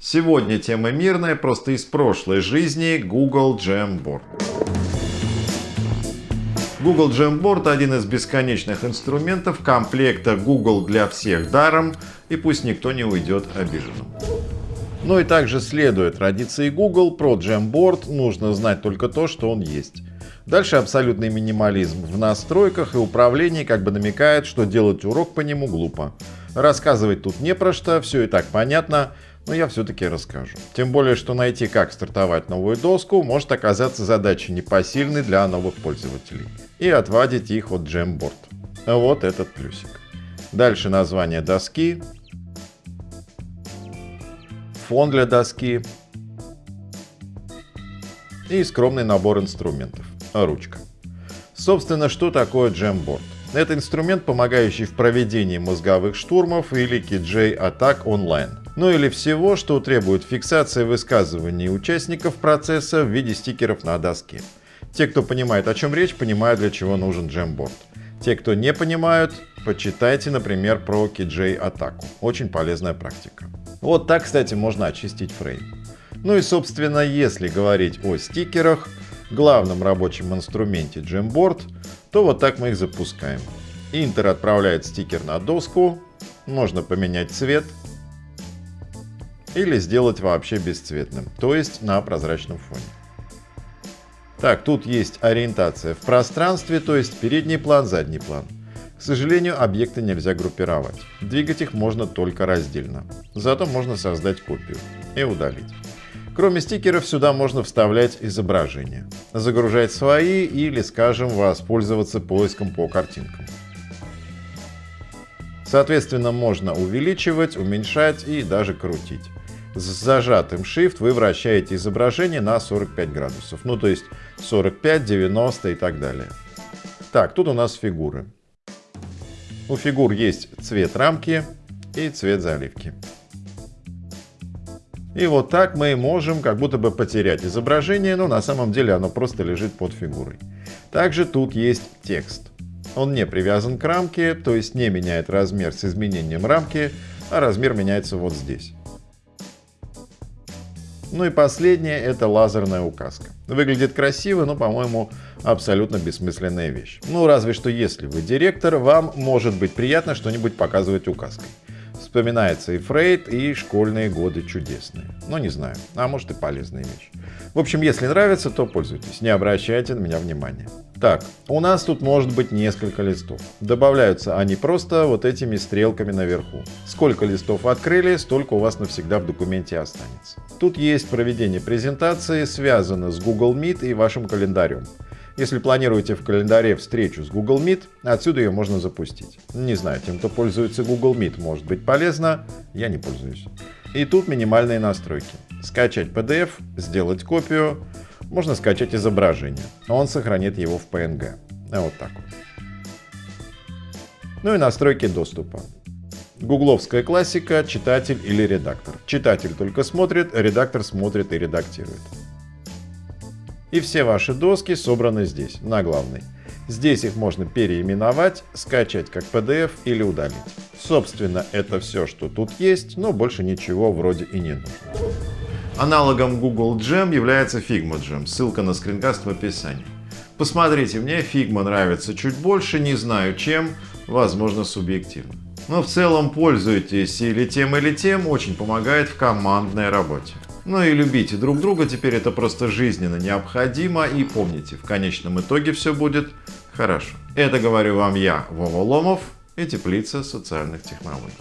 Сегодня тема мирная, просто из прошлой жизни Google Jamboard. Google Jamboard один из бесконечных инструментов комплекта Google для всех даром, и пусть никто не уйдет обиженным. Ну и также следует традиции Google, про Jamboard нужно знать только то, что он есть. Дальше абсолютный минимализм в настройках и управлении как бы намекает, что делать урок по нему глупо. Рассказывать тут не про что, все и так понятно, но я все-таки расскажу. Тем более, что найти, как стартовать новую доску, может оказаться задачей непосильной для новых пользователей. И отвадить их от Jamboard. Вот этот плюсик. Дальше название доски, фон для доски и скромный набор инструментов. Ручка. Собственно, что такое Jamboard? Это инструмент, помогающий в проведении мозговых штурмов или KJ атак онлайн. Ну или всего, что требует фиксации высказываний участников процесса в виде стикеров на доске. Те, кто понимает, о чем речь, понимают, для чего нужен Jamboard. Те, кто не понимают, почитайте, например, про KJ атаку. Очень полезная практика. Вот так, кстати, можно очистить фрейм. Ну и, собственно, если говорить о стикерах, главном рабочем инструменте Jamboard, то вот так мы их запускаем. Интер отправляет стикер на доску, можно поменять цвет или сделать вообще бесцветным, то есть на прозрачном фоне. Так, тут есть ориентация в пространстве, то есть передний план, задний план. К сожалению, объекты нельзя группировать. Двигать их можно только раздельно. Зато можно создать копию и удалить. Кроме стикеров сюда можно вставлять изображения, загружать свои или, скажем, воспользоваться поиском по картинкам. Соответственно, можно увеличивать, уменьшать и даже крутить. С зажатым Shift вы вращаете изображение на 45 градусов, ну то есть 45, 90 и так далее. Так, тут у нас фигуры. У фигур есть цвет рамки и цвет заливки. И вот так мы можем как будто бы потерять изображение, но на самом деле оно просто лежит под фигурой. Также тут есть текст. Он не привязан к рамке, то есть не меняет размер с изменением рамки, а размер меняется вот здесь. Ну и последнее — это лазерная указка. Выглядит красиво, но, по-моему, абсолютно бессмысленная вещь. Ну, разве что если вы директор, вам может быть приятно что-нибудь показывать указкой. Вспоминается и Фрейд, и школьные годы чудесные. Но не знаю, а может и полезная вещь. В общем, если нравится, то пользуйтесь, не обращайте на меня внимания. Так, у нас тут может быть несколько листов. Добавляются они просто вот этими стрелками наверху. Сколько листов открыли, столько у вас навсегда в документе останется. Тут есть проведение презентации, связано с Google Meet и вашим календарем. Если планируете в календаре встречу с Google Meet, отсюда ее можно запустить. Не знаю, тем, кто пользуется Google Meet, может быть полезно, я не пользуюсь. И тут минимальные настройки. Скачать PDF, сделать копию, можно скачать изображение. Он сохранит его в PNG. Вот так вот. Ну и настройки доступа. Гугловская классика, читатель или редактор. Читатель только смотрит, редактор смотрит и редактирует. И все ваши доски собраны здесь, на главной. Здесь их можно переименовать, скачать как PDF или удалить. Собственно, это все, что тут есть, но больше ничего вроде и не нужно. Аналогом Google Jam является Figma Jam, ссылка на скринкаст в описании. Посмотрите, мне Figma нравится чуть больше, не знаю чем, возможно субъективно. Но в целом пользуйтесь или тем, или тем, очень помогает в командной работе. Ну и любите друг друга, теперь это просто жизненно необходимо. И помните, в конечном итоге все будет хорошо. Это говорю вам я, Вова Ломов и Теплица социальных технологий.